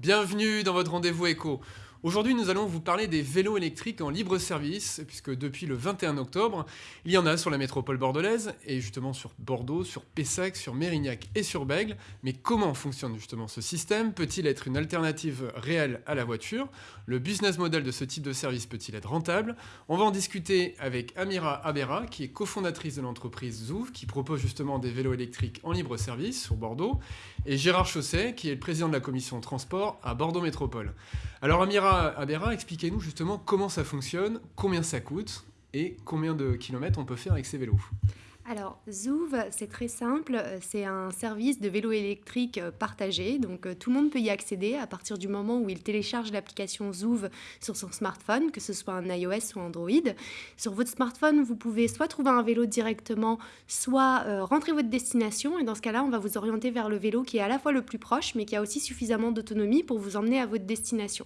Bienvenue dans votre rendez-vous éco. Aujourd'hui, nous allons vous parler des vélos électriques en libre service, puisque depuis le 21 octobre, il y en a sur la métropole bordelaise, et justement sur Bordeaux, sur Pessac, sur Mérignac et sur Bègle. Mais comment fonctionne justement ce système? Peut-il être une alternative réelle à la voiture? Le business model de ce type de service peut-il être rentable? On va en discuter avec Amira Abera, qui est cofondatrice de l'entreprise Zouv, qui propose justement des vélos électriques en libre service sur Bordeaux, et Gérard Chausset, qui est le président de la commission transport à Bordeaux Métropole. Alors Amira Abera, expliquez-nous justement comment ça fonctionne, combien ça coûte et combien de kilomètres on peut faire avec ces vélos. Alors, Zouv, c'est très simple. Euh, c'est un service de vélo électrique euh, partagé. Donc, euh, tout le monde peut y accéder à partir du moment où il télécharge l'application Zouv sur son smartphone, que ce soit un iOS ou Android. Sur votre smartphone, vous pouvez soit trouver un vélo directement, soit rentrer votre destination. Et dans ce cas-là, on va vous orienter vers le vélo qui est à la fois le plus proche, mais qui a aussi suffisamment d'autonomie pour vous emmener à votre destination.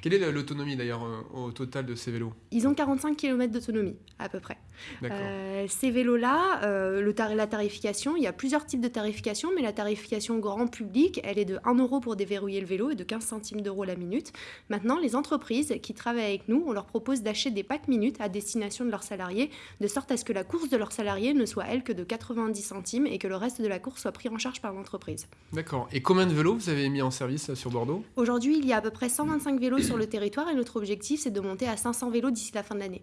Quelle est l'autonomie d'ailleurs au total de ces vélos? Ils ont 45 km d'autonomie, à peu près. ces vélos-là, euh, le la tarification, il y a plusieurs types de tarification, mais la tarification grand public, elle est de 1 euro pour déverrouiller le vélo et de 15 centimes d'euros la minute. Maintenant, les entreprises qui travaillent avec nous, on leur propose d'acheter des packs minutes à destination de leurs salariés, de sorte à ce que la course de leurs salariés ne soit, elle, que de 90 centimes et que le reste de la course soit pris en charge par l'entreprise. D'accord. Et combien de vélos vous avez mis en service sur Bordeaux? Aujourd'hui, il y a à peu près 125 vélos sur le territoire et notre objectif, c'est de monter à 500 vélos d'ici la fin de l'année.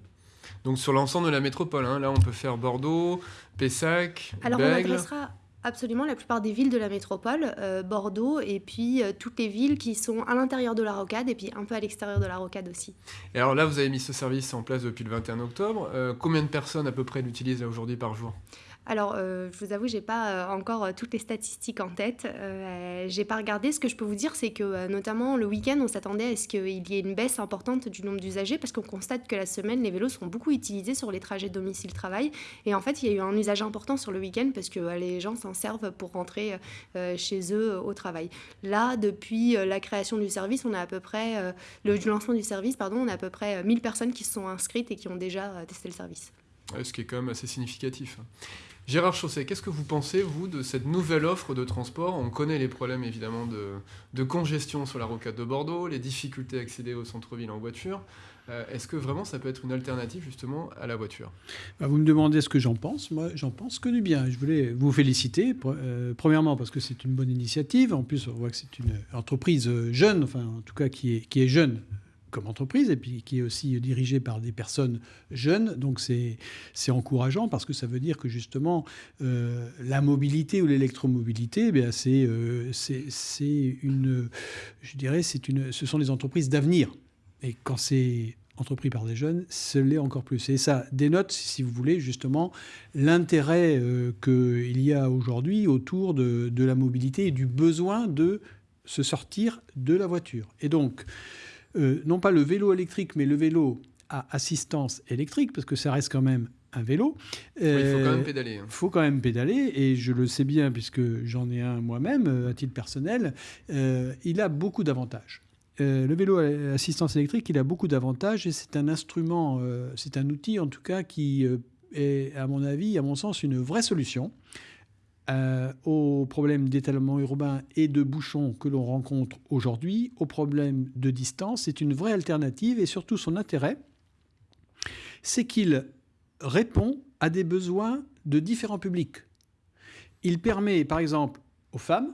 Donc sur l'ensemble de la métropole, hein. là on peut faire Bordeaux, Pessac, Alors on adressera absolument la plupart des villes de la métropole, euh, Bordeaux et puis euh, toutes les villes qui sont à l'intérieur de la rocade et puis un peu à l'extérieur de la rocade aussi. Et alors là vous avez mis ce service en place depuis le 21 octobre. Euh, combien de personnes à peu près l'utilisent aujourd'hui par jour? Alors, euh, je vous avoue, j'ai pas euh, encore euh, toutes les statistiques en tête. J'ai pas regardé. Ce que je peux vous dire, c'est que notamment le week-end, on s'attendait à ce qu'il y ait une baisse importante du nombre d'usagers parce qu'on constate que la semaine, les vélos sont beaucoup utilisés sur les trajets domicile-travail. Et en fait, il y a eu un usage important sur le week-end parce que les gens s'en servent pour rentrer chez eux au travail. Là, depuis la création du service, on a à peu près le lancement du service, pardon, on a à peu près 1000 personnes qui se sont inscrites et qui ont déjà testé le service. Ce qui est quand même assez significatif. Gérard Chausset, qu'est-ce que vous pensez, vous, de cette nouvelle offre de transport? On connaît les problèmes, évidemment, de, congestion sur la rocade de Bordeaux, les difficultés à accéder au centre-ville en voiture. Euh, est-ce que vraiment ça peut être une alternative, justement, à la voiture? Bah, Vous me demandez ce que j'en pense. Moi, j'en pense que du bien. Je voulais vous féliciter, euh, premièrement, parce que c'est une bonne initiative. En plus, on voit que c'est une entreprise jeune, enfin, en tout cas, qui est jeune comme entreprise et puis qui est aussi dirigée par des personnes jeunes. Donc c'est encourageant parce que ça veut dire que justement euh, la mobilité ou l'électromobilité, eh c'est euh, une, je dirais, une, ce sont des entreprises d'avenir. Et quand c'est entrepris par des jeunes, ce l'est encore plus. Et ça dénote, si vous voulez, justement l'intérêt euh, qu'il y a aujourd'hui autour de, de la mobilité et du besoin de se sortir de la voiture. Et donc, euh, non pas le vélo électrique, mais le vélo à assistance électrique, parce que ça reste quand même un vélo. il faut quand même pédaler. Il hein. faut quand même pédaler, et je le sais bien, puisque j'en ai un moi-même, euh, à titre personnel, euh, il a beaucoup d'avantages. le vélo à assistance électrique, il a beaucoup d'avantages, et c'est un instrument, c'est un outil en tout cas qui est, à mon avis, à mon sens, une vraie solution euh, aux problèmes d'étalement urbain et de bouchons que l'on rencontre aujourd'hui, aux problèmes de distance. C'est une vraie alternative et surtout son intérêt, c'est qu'il répond à des besoins de différents publics. Il permet par exemple aux femmes,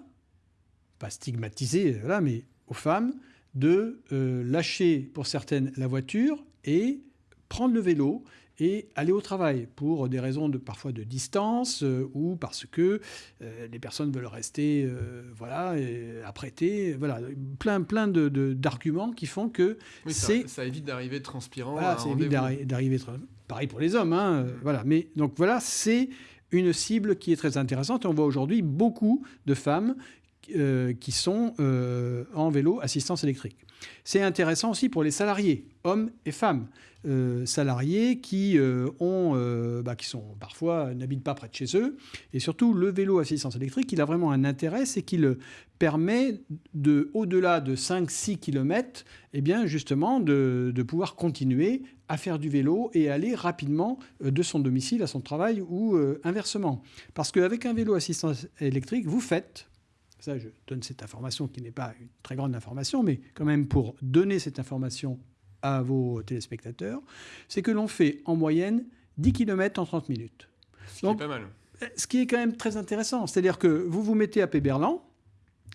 pas stigmatisées, là, mais aux femmes, de euh, lâcher pour certaines la voiture et prendre le vélo et aller au travail pour des raisons de, parfois de distance euh, ou parce que euh, les personnes veulent rester euh, voilà, apprêtées. Voilà, plein, plein d'arguments de, qui font que c'est... Ça, évite d'arriver transpirant. Voilà, ça évite d'arriver... Pareil pour les hommes. Hein, mm. voilà. Mais donc voilà, c'est une cible qui est très intéressante. On voit aujourd'hui beaucoup de femmes qui sont en vélo assistance électrique. C'est intéressant aussi pour les salariés, hommes et femmes. Euh, salariés qui, euh, ont, euh, bah, qui sont parfois n'habitent pas près de chez eux. Et surtout, le vélo assistance électrique, il a vraiment un intérêt, c'est qu'il permet, de, au-delà de 5-6 km, eh bien, justement, de, de, pouvoir continuer à faire du vélo et aller rapidement de son domicile à son travail ou inversement. Parce qu'avec un vélo assistance électrique, vous faites ça je donne cette information qui n'est pas une très grande information, mais quand même pour donner cette information à vos téléspectateurs, c'est que l'on fait en moyenne 10 km en 30 minutes. Ce qui est pas mal. Ce qui est quand même très intéressant, c'est-à-dire que vous vous mettez à Péberlan,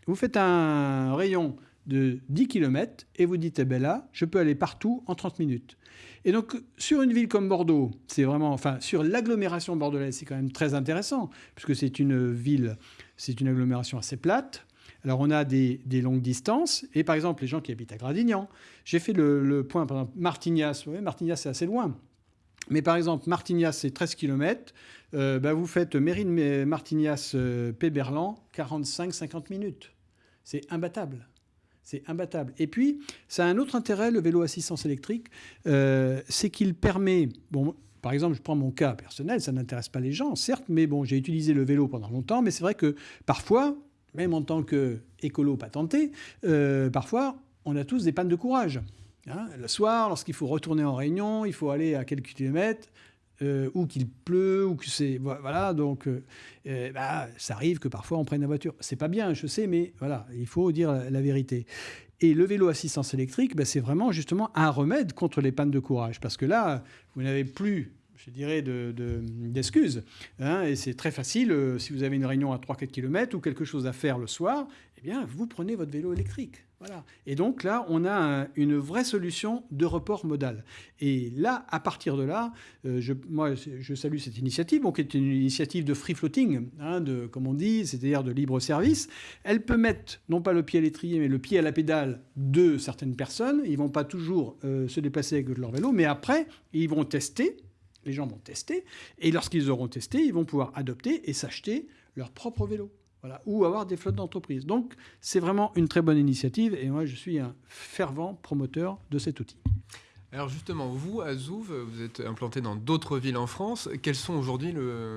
vous faites un rayon de 10 km et vous dites, eh ben là, je peux aller partout en 30 minutes. Et donc, sur une ville comme Bordeaux, c'est vraiment, enfin, sur l'agglomération bordelaise, c'est quand même très intéressant, puisque c'est une ville, c'est une agglomération assez plate. Alors, on a des, longues distances, et par exemple, les gens qui habitent à Gradignan, j'ai fait le, point, par exemple, Martignas, vous Martignas, c'est assez loin. Mais par exemple, Martignas, c'est 13 km. Euh, bah, vous faites Mérine, Martignas, euh, Péberlan, 45-50 minutes. C'est imbattable. C'est imbattable. Et puis, ça a un autre intérêt, le vélo assistance électrique, euh, c'est qu'il permet, bon, par exemple, je prends mon cas personnel, ça n'intéresse pas les gens, certes, mais bon, j'ai utilisé le vélo pendant longtemps, mais c'est vrai que parfois, même en tant qu'écolo patenté, euh, parfois, on a tous des pannes de courage. Hein. le soir, lorsqu'il faut retourner en réunion, il faut aller à quelques kilomètres, euh, ou qu'il pleut, ou que c'est voilà, donc euh, bah, ça arrive que parfois on prenne la voiture. C'est pas bien, je sais, mais voilà, il faut dire la, vérité. Et le vélo assistance électrique, bah, c'est vraiment justement un remède contre les pannes de courage, parce que là, vous n'avez plus je dirais, d'excuses. De, hein, et c'est très facile, si vous avez une réunion à 3-4 km ou quelque chose à faire le soir, eh bien, vous prenez votre vélo électrique. Voilà. Et donc là, on a une vraie solution de report modal. Et là, à partir de là, euh, je, moi, je salue cette initiative, qui est une initiative de free floating, hein, de, comme on dit, c'est-à-dire de libre service. Elle peut mettre non pas le pied à l'étrier, mais le pied à la pédale de certaines personnes. Ils vont pas toujours euh, se déplacer avec leur vélo, mais après, ils vont tester. Les gens vont tester, et lorsqu'ils auront testé, ils vont pouvoir adopter et s'acheter leur propre vélo ou avoir des flottes d'entreprise. Donc c'est vraiment une très bonne initiative et moi je suis un fervent promoteur de cet outil. Alors justement, vous, à Zouv, vous êtes implanté dans d'autres villes en France. Quels sont aujourd'hui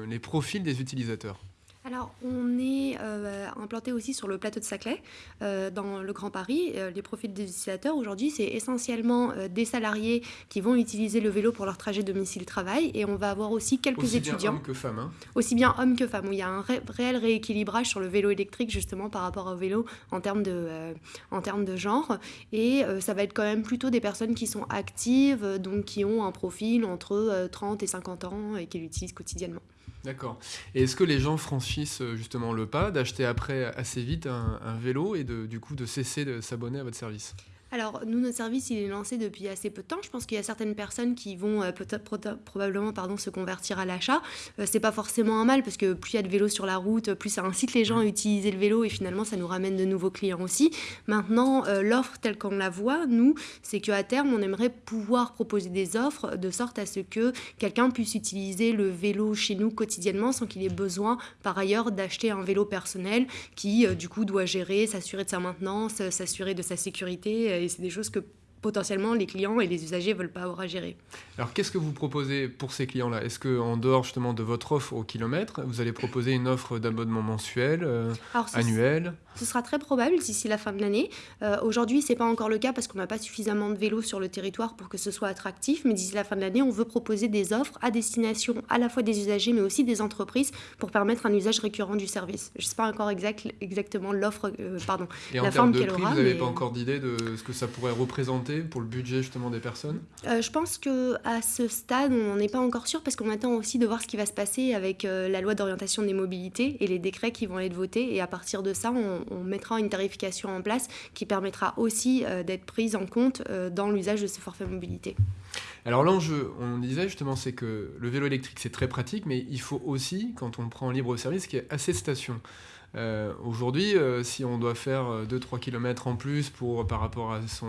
les profils des utilisateurs? Alors, on est euh, implanté aussi sur le plateau de Saclay, euh, dans le Grand Paris. Euh, les profils des utilisateurs, aujourd'hui, c'est essentiellement des salariés qui vont utiliser le vélo pour leur trajet domicile-travail. Et on va avoir aussi quelques aussi étudiants. Bien hommes que femmes. Hein. Aussi bien hommes que femmes. Où il y a un réel rééquilibrage sur le vélo électrique, justement, par rapport au vélo en termes de, en termes de genre. Et ça va être quand même plutôt des personnes qui sont actives, donc qui ont un profil entre 30 et 50 ans et qui l'utilisent quotidiennement. D'accord. Et est-ce que les gens franchissent euh, justement le pas d'acheter après assez vite un, un vélo et de, du coup de cesser de s'abonner à votre service? Alors, nous, notre service, il est lancé depuis assez peu de temps. Je pense qu'il y a certaines personnes qui vont euh, peut-être probablement pardon, se convertir à l'achat. Euh, c'est pas forcément un mal parce que plus il y a de vélos sur la route, plus ça incite les gens à utiliser le vélo et finalement, ça nous ramène de nouveaux clients aussi. Maintenant, euh, l'offre telle qu'on la voit, nous, c'est qu'à terme, on aimerait pouvoir proposer des offres de sorte à ce que quelqu'un puisse utiliser le vélo chez nous quotidiennement sans qu'il ait besoin, par ailleurs, d'acheter un vélo personnel qui, du coup, doit gérer, s'assurer de sa maintenance, s'assurer de sa sécurité c'est des choses que potentiellement les clients et les usagers ne veulent pas avoir à gérer. Alors qu'est-ce que vous proposez pour ces clients-là? Est-ce qu'en dehors justement de votre offre au kilomètre, vous allez proposer une offre d'abonnement mensuel, euh, annuel? Ce sera très probable d'ici la fin de l'année. Euh, Aujourd'hui, ce n'est pas encore le cas parce qu'on n'a pas suffisamment de vélos sur le territoire pour que ce soit attractif, mais d'ici la fin de l'année, on veut proposer des offres à destination à la fois des usagers mais aussi des entreprises pour permettre un usage récurrent du service. Je ne sais pas encore exact, exactement l'offre, euh, pardon, et la forme qu'elle aura. Vous n'avez pas encore d'idée de ce que ça pourrait représenter pour le budget justement des personnes? Euh, Je pense que à ce stade, on n'est pas encore sûr parce qu'on attend aussi de voir ce qui va se passer avec euh, la loi d'orientation des mobilités et les décrets qui vont être votés. Et à partir de ça, on, mettra une tarification en place qui permettra aussi euh, d'être prise en compte dans l'usage de ce forfait mobilité. Alors l'enjeu, on disait justement, c'est que le vélo électrique c'est très pratique, mais il faut aussi, quand on prend libre service, qu'il y ait assez de stations. Euh, aujourd'hui, euh, si on doit faire 2-3 euh, km en plus pour, par rapport à son,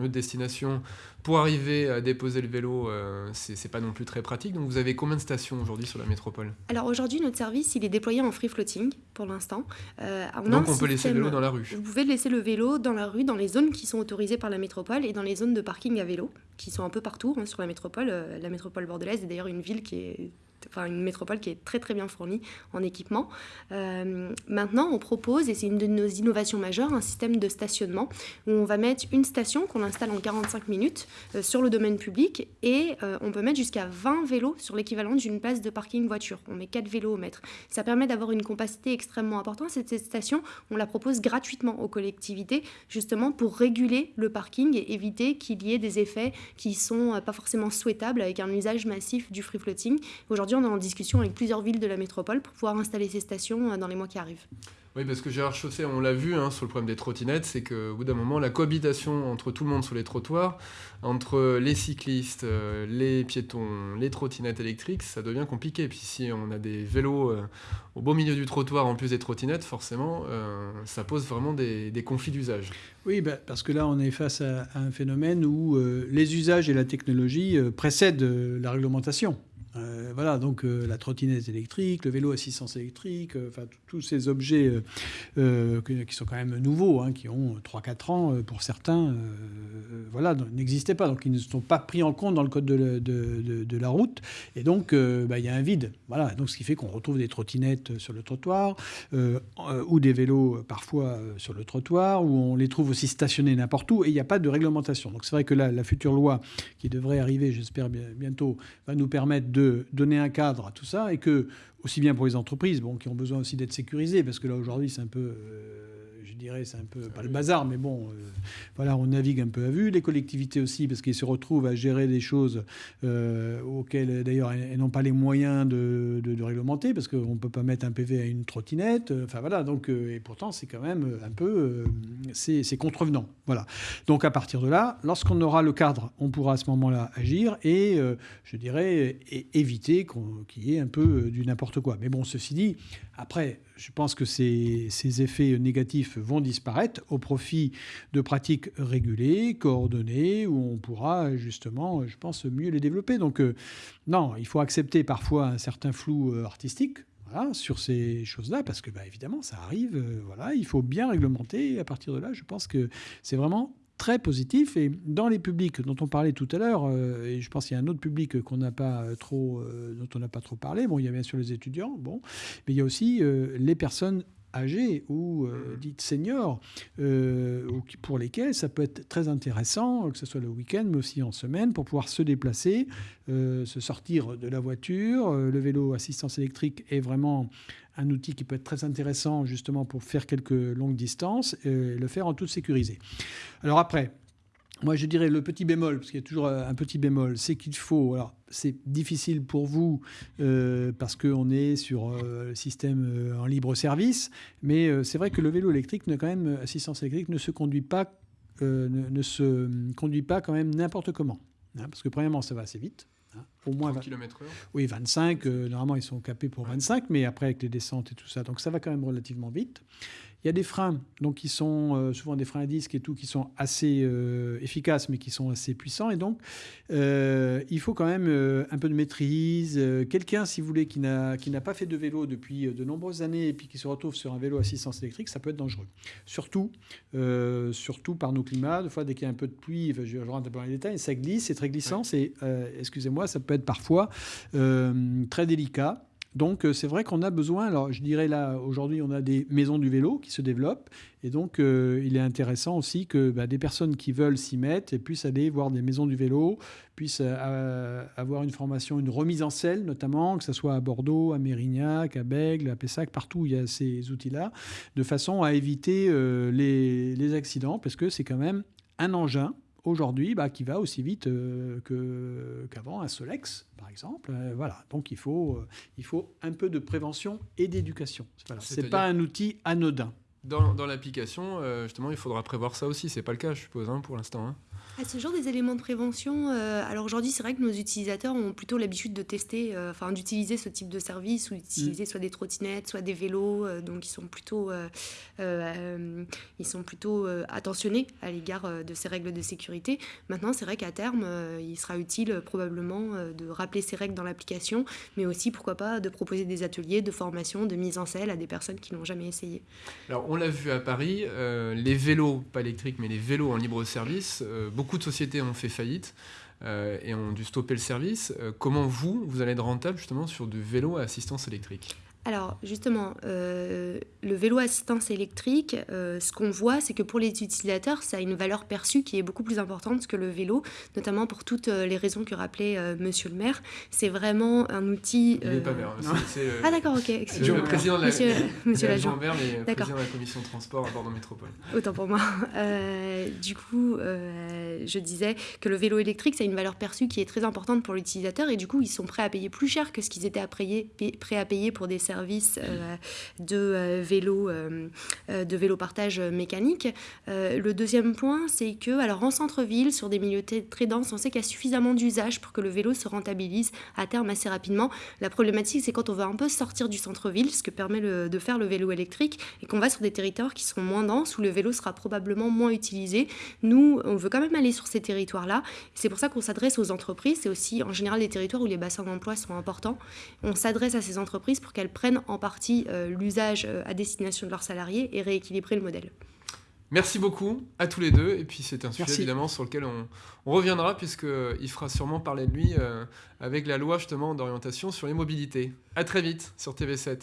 lieu de destination pour arriver à déposer le vélo, c'est pas non plus très pratique. Donc vous avez combien de stations aujourd'hui sur la métropole? Alors aujourd'hui, notre service, il est déployé en free floating pour l'instant. Donc on peut laisser le vélo dans la rue Vous pouvez laisser le vélo dans la rue, dans les zones qui sont autorisées par la métropole et dans les zones de parking à vélo, qui sont un peu partout hein, sur la métropole. la métropole bordelaise est d'ailleurs une ville qui est enfin, une métropole qui est très très bien fournie en équipement. maintenant, on propose, et c'est une de nos innovations majeures, un système de stationnement où on va mettre une station qu'on installe en 45 minutes sur le domaine public et on peut mettre jusqu'à 20 vélos sur l'équivalent d'une place de parking voiture. On met 4 vélos au mètre. Ça permet d'avoir une compacité extrêmement importante. Cette station, on la propose gratuitement aux collectivités, justement pour réguler le parking et éviter qu'il y ait des effets qui sont euh, pas forcément souhaitables avec un usage massif du free floating. Aujourd'hui, on est en discussion avec plusieurs villes de la métropole pour pouvoir installer ces stations euh, dans les mois qui arrivent. Oui, parce que Gérard Chausset, on l'a vu hein, sur le problème des trottinettes, c'est qu'au bout d'un moment, la cohabitation entre tout le monde sur les trottoirs, entre les cyclistes, euh, les piétons, les trottinettes électriques, ça devient compliqué. Puis si on a des vélos euh, au beau milieu du trottoir en plus des trottinettes, forcément, euh, ça pose vraiment des, conflits d'usage. Oui, bah, parce que là, on est face à un phénomène où les usages et la technologie précèdent la réglementation. Euh, voilà, donc euh, la trottinette électrique, le vélo assistance électrique, euh, tous ces objets qui sont quand même nouveaux, hein, qui ont 3-4 ans pour certains, voilà, n'existaient pas. Donc ils ne sont pas pris en compte dans le code de, la route. Et donc bah, il y a un vide. Voilà, donc ce qui fait qu'on retrouve des trottinettes sur le trottoir ou des vélos parfois sur le trottoir, où on les trouve aussi stationnés n'importe où et il n'y a pas de réglementation. Donc c'est vrai que la future loi qui devrait arriver, j'espère bientôt, va nous permettre de donner un cadre à tout ça et que, aussi bien pour les entreprises, qui ont besoin aussi d'être sécurisées, parce que là aujourd'hui c'est un peu... Euh, dirais, c'est un peu pas le bazar, mais bon, euh, voilà, on navigue un peu à vue. Les collectivités aussi, parce qu'ils se retrouvent à gérer des choses euh, auxquelles, d'ailleurs, elles n'ont pas les moyens de, de, réglementer, parce qu'on ne peut pas mettre un PV à une trottinette. Euh, enfin voilà, donc, et pourtant, c'est quand même un peu, c'est contrevenant. Voilà. Donc à partir de là, lorsqu'on aura le cadre, on pourra à ce moment-là agir et, je dirais, éviter qu'il y ait un peu du n'importe quoi. Mais bon, ceci dit, après, je pense que ces, effets négatifs vont disparaître au profit de pratiques régulées, coordonnées, où on pourra justement, je pense, mieux les développer. Donc euh, non, il faut accepter parfois un certain flou euh, artistique. sur ces choses-là, parce que bah, évidemment, ça arrive. Euh, voilà, il faut bien réglementer. Et à partir de là, je pense que c'est vraiment très positif. Et dans les publics dont on parlait tout à l'heure, euh, et je pense qu'il y a un autre public qu'on n'a pas trop, euh, dont on n'a pas trop parlé. Bon, il y a bien sûr les étudiants, bon, mais il y a aussi euh, les personnes âgées ou dites seniors, pour lesquelles ça peut être très intéressant, que ce soit le week-end, mais aussi en semaine, pour pouvoir se déplacer, se sortir de la voiture. le vélo assistance électrique est vraiment un outil qui peut être très intéressant justement pour faire quelques longues distances et le faire en toute sécurisé. Alors après, moi, je dirais le petit bémol, parce qu'il y a toujours un petit bémol, c'est qu'il faut. Alors, c'est difficile pour vous euh, parce qu'on est sur euh, système euh, en libre service, mais c'est vrai que le vélo électrique, quand même, assistance électrique, ne se conduit pas, ne, se conduit pas quand même n'importe comment. Hein, parce que premièrement, ça va assez vite. Hein, au moins 20 km/h Oui, 25. normalement, ils sont capés pour 25, mais après, avec les descentes et tout ça, donc ça va quand même relativement vite. Il y a des freins, donc qui sont euh, souvent des freins à disque et tout, qui sont assez euh, efficaces, mais qui sont assez puissants. Et donc, euh, il faut quand même un peu de maîtrise. Quelqu'un, si vous voulez, qui n'a pas fait de vélo depuis de nombreuses années et puis qui se retrouve sur un vélo assistance électrique, ça peut être dangereux. Surtout, surtout par nos climats. Des fois, dès qu'il y a un peu de pluie, je, rentre un peu dans les détails, ça glisse, c'est très glissant. C'est, excusez-moi, ça peut être parfois très délicat. Donc euh, c'est vrai qu'on a besoin, alors je dirais là, aujourd'hui on a des maisons du vélo qui se développent, et donc euh, il est intéressant aussi que bah, des personnes qui veulent s'y mettre puissent aller voir des maisons du vélo, puissent euh, avoir une formation, une remise en selle notamment, que ce soit à Bordeaux, à Mérignac, à Bègle, à Pessac, partout où il y a ces outils-là, de façon à éviter les accidents, parce que c'est quand même un engin aujourd'hui bah, qui va aussi vite euh, qu'avant un Solex, par exemple. Euh, voilà, donc il faut, euh, il faut un peu de prévention et d'éducation. Voilà. Ce n'est pas un outil anodin. Dans, dans l'application, justement, il faudra prévoir ça aussi. C'est pas le cas, je suppose, hein, pour l'instant. Hein. Ah, ce genre des éléments de prévention, euh, alors aujourd'hui c'est vrai que nos utilisateurs ont plutôt l'habitude de tester, euh, enfin d'utiliser ce type de service ou d'utiliser mm. soit des trottinettes, soit des vélos, euh, donc ils sont plutôt, ils sont plutôt attentionnés à l'égard de ces règles de sécurité. Maintenant c'est vrai qu'à terme il sera utile probablement de rappeler ces règles dans l'application, mais aussi pourquoi pas de proposer des ateliers de formation, de mise en selle à des personnes qui n'ont jamais essayé. Alors on l'a vu à Paris, les vélos, pas électriques mais les vélos en libre service, beaucoup beaucoup de sociétés ont fait faillite. et ont dû stopper le service. comment vous, vous allez être rentable justement sur du vélo à assistance électrique? Alors justement, euh, le vélo assistance électrique, euh, ce qu'on voit, c'est que pour les utilisateurs, ça a une valeur perçue qui est beaucoup plus importante que le vélo, notamment pour toutes euh, les raisons que rappelait Monsieur le maire. C'est vraiment un outil. Il n'est pas maire. ah d'accord, ok. Le président de la, monsieur, monsieur l'agent maire, mais président de la commission de transport à Bordeaux Métropole. Autant pour moi. du coup, je disais que le vélo électrique, ça a une valeur perçue qui est très importante pour l'utilisateur et du coup, ils sont prêts à payer plus cher que ce qu'ils étaient à payer, prêts à payer pour des euh, de euh, vélo, euh, de vélo partage mécanique. le deuxième point, c'est que, alors en centre-ville, sur des milieux très denses, on sait qu'il y a suffisamment d'usage pour que le vélo se rentabilise à terme assez rapidement. La problématique, c'est quand on va un peu sortir du centre-ville, ce que permet de faire le vélo électrique, et qu'on va sur des territoires qui sont moins denses, où le vélo sera probablement moins utilisé. Nous, on veut quand même aller sur ces territoires-là. C'est pour ça qu'on s'adresse aux entreprises. C'est aussi en général des territoires où les bassins d'emploi sont importants. On s'adresse à ces entreprises pour qu'elles prennent en partie euh, l'usage euh, à destination de leurs salariés et rééquilibrer le modèle. Merci beaucoup à tous les deux. Et puis c'est un sujet évidemment sur lequel on, reviendra puisqu'il fera sûrement parler de lui euh, avec la loi justement d'orientation sur les mobilités. À très vite sur TV7.